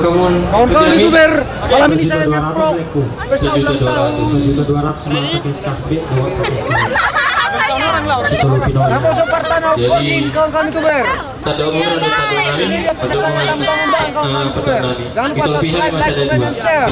kawan-kawan Kawan-kawan youtuber, malam ini saya ngeprok leku. pesta ulang tahun. Sejuta dua ratus sakit dua sakit Kodin, kawan-kawan youtuber. Umur nami untuk kawan-kawan. Jangan lupa subscribe, like, comment, dan share.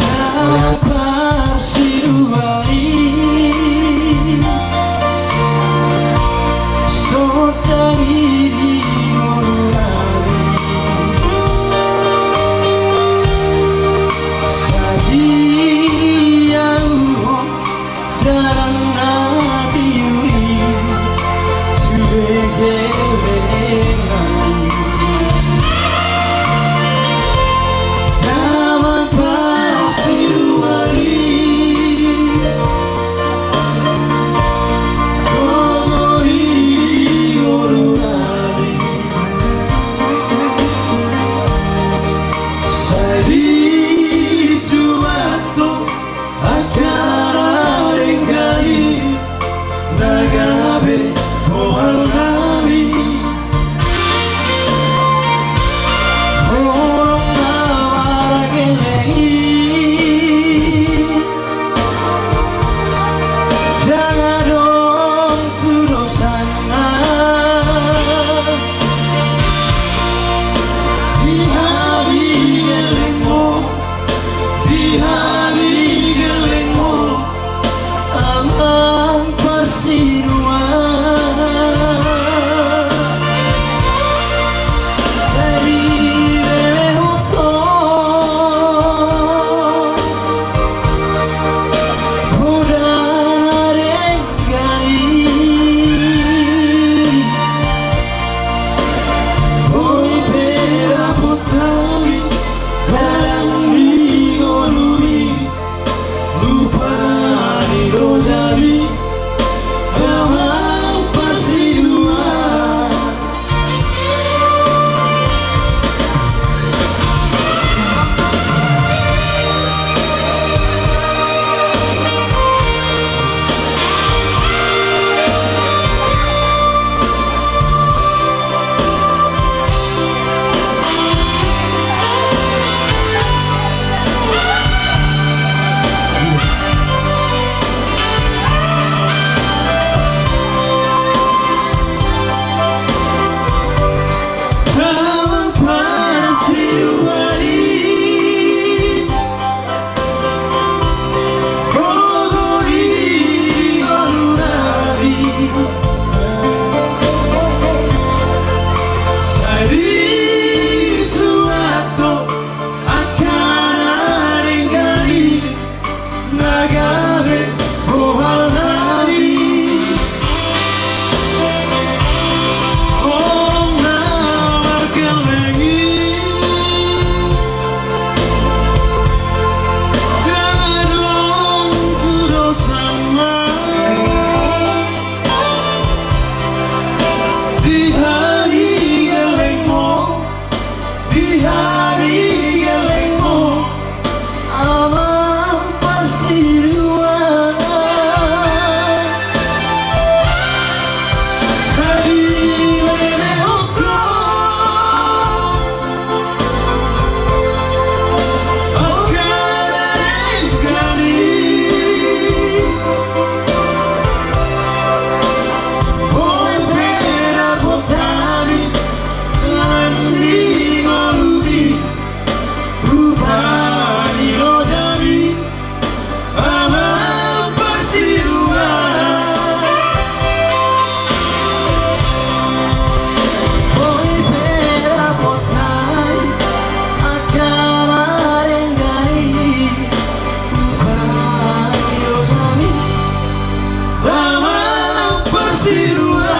behind. You. us.